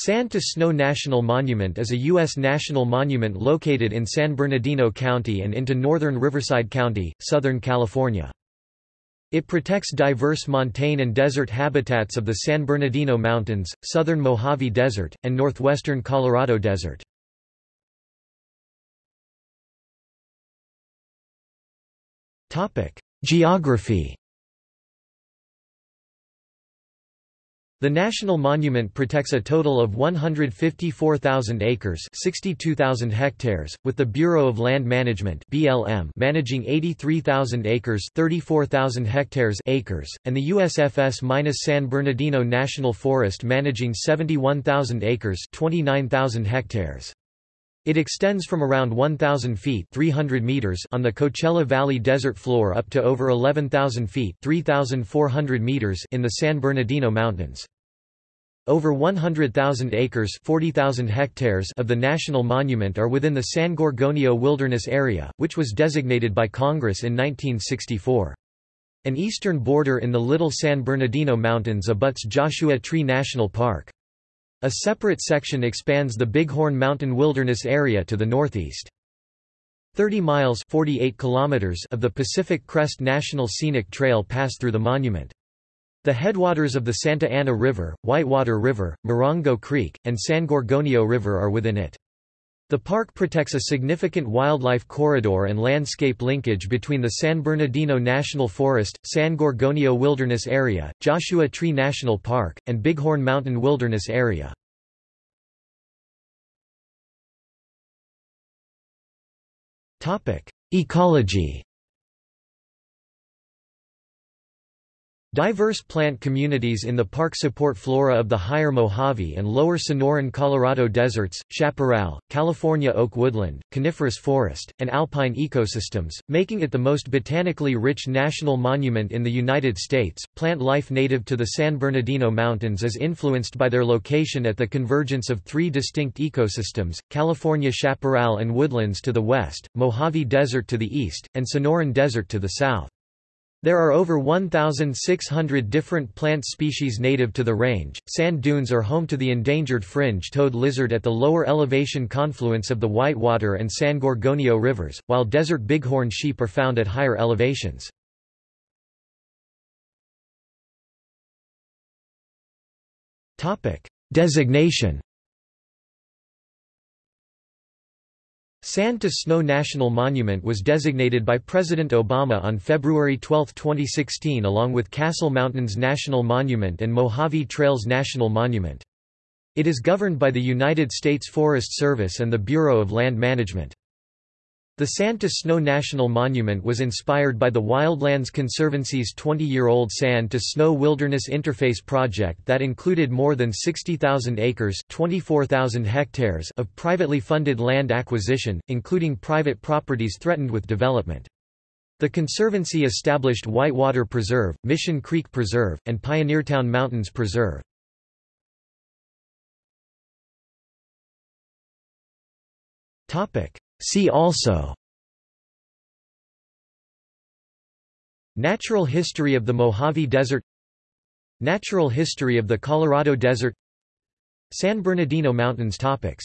Sand to Snow National Monument is a U.S. national monument located in San Bernardino County and into northern Riverside County, Southern California. It protects diverse montane and desert habitats of the San Bernardino Mountains, southern Mojave Desert, and northwestern Colorado Desert. Geography The National Monument protects a total of 154,000 acres 62,000 hectares, with the Bureau of Land Management BLM managing 83,000 acres 34,000 hectares acres, and the USFS-San Bernardino National Forest managing 71,000 acres 29,000 hectares. It extends from around 1,000 feet 300 meters on the Coachella Valley desert floor up to over 11,000 feet 3,400 meters in the San Bernardino Mountains. Over 100,000 acres 40,000 hectares of the national monument are within the San Gorgonio Wilderness Area, which was designated by Congress in 1964. An eastern border in the Little San Bernardino Mountains abuts Joshua Tree National Park. A separate section expands the Bighorn Mountain Wilderness area to the northeast. 30 miles 48 kilometers of the Pacific Crest National Scenic Trail pass through the monument. The headwaters of the Santa Ana River, Whitewater River, Morongo Creek, and San Gorgonio River are within it. The park protects a significant wildlife corridor and landscape linkage between the San Bernardino National Forest, San Gorgonio Wilderness Area, Joshua Tree National Park, and Bighorn Mountain Wilderness Area. Ecology Diverse plant communities in the park support flora of the higher Mojave and lower Sonoran Colorado deserts, chaparral, California oak woodland, coniferous forest, and alpine ecosystems, making it the most botanically rich national monument in the United States. Plant life native to the San Bernardino Mountains is influenced by their location at the convergence of three distinct ecosystems California chaparral and woodlands to the west, Mojave Desert to the east, and Sonoran Desert to the south. There are over 1,600 different plant species native to the range. Sand dunes are home to the endangered fringe toed lizard at the lower elevation confluence of the Whitewater and San Gorgonio rivers, while desert bighorn sheep are found at higher elevations. Designation Sand to Snow National Monument was designated by President Obama on February 12, 2016 along with Castle Mountains National Monument and Mojave Trails National Monument. It is governed by the United States Forest Service and the Bureau of Land Management. The Sand to Snow National Monument was inspired by the Wildlands Conservancy's 20-year-old Sand to Snow Wilderness Interface project that included more than 60,000 acres 24,000 hectares of privately funded land acquisition, including private properties threatened with development. The Conservancy established Whitewater Preserve, Mission Creek Preserve, and Pioneertown Mountains Preserve. Topic See also Natural history of the Mojave Desert Natural history of the Colorado Desert San Bernardino Mountains topics